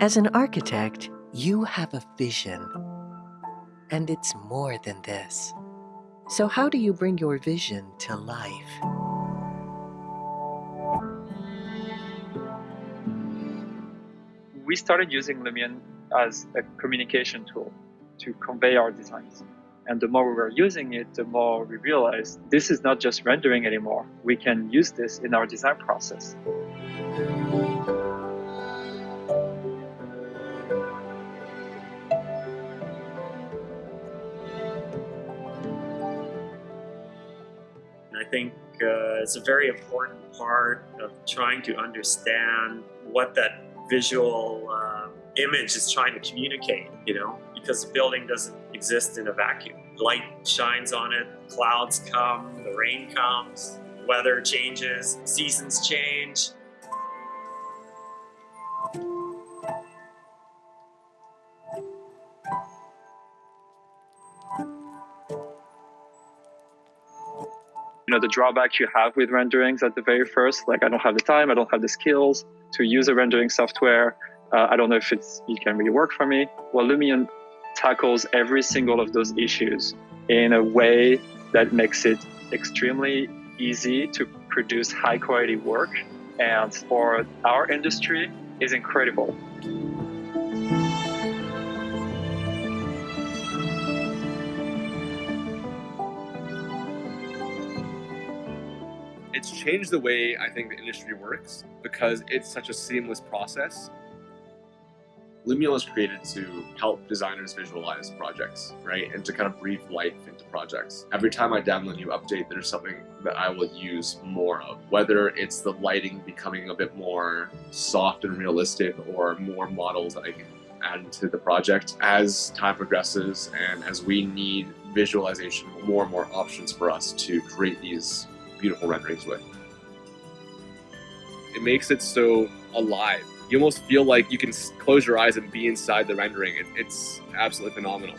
As an architect, you have a vision. And it's more than this. So how do you bring your vision to life? We started using Lumion as a communication tool to convey our designs. And the more we were using it, the more we realized this is not just rendering anymore. We can use this in our design process. I think uh, it's a very important part of trying to understand what that visual uh, image is trying to communicate, you know, because the building doesn't exist in a vacuum. Light shines on it, clouds come, the rain comes, weather changes, seasons change. Know the drawback you have with renderings at the very first like i don't have the time i don't have the skills to use a rendering software uh, i don't know if it's it can really work for me. Well lumion tackles every single of those issues in a way that makes it extremely easy to produce high quality work and for our industry is incredible it's changed the way I think the industry works because it's such a seamless process. Lumion was created to help designers visualize projects, right? And to kind of breathe life into projects. Every time I download a new update, there's something that I will use more of. Whether it's the lighting becoming a bit more soft and realistic or more models that I can add to the project. As time progresses and as we need visualization, more and more options for us to create these beautiful renderings with. It makes it so alive. You almost feel like you can close your eyes and be inside the rendering. It, it's absolutely phenomenal.